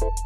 you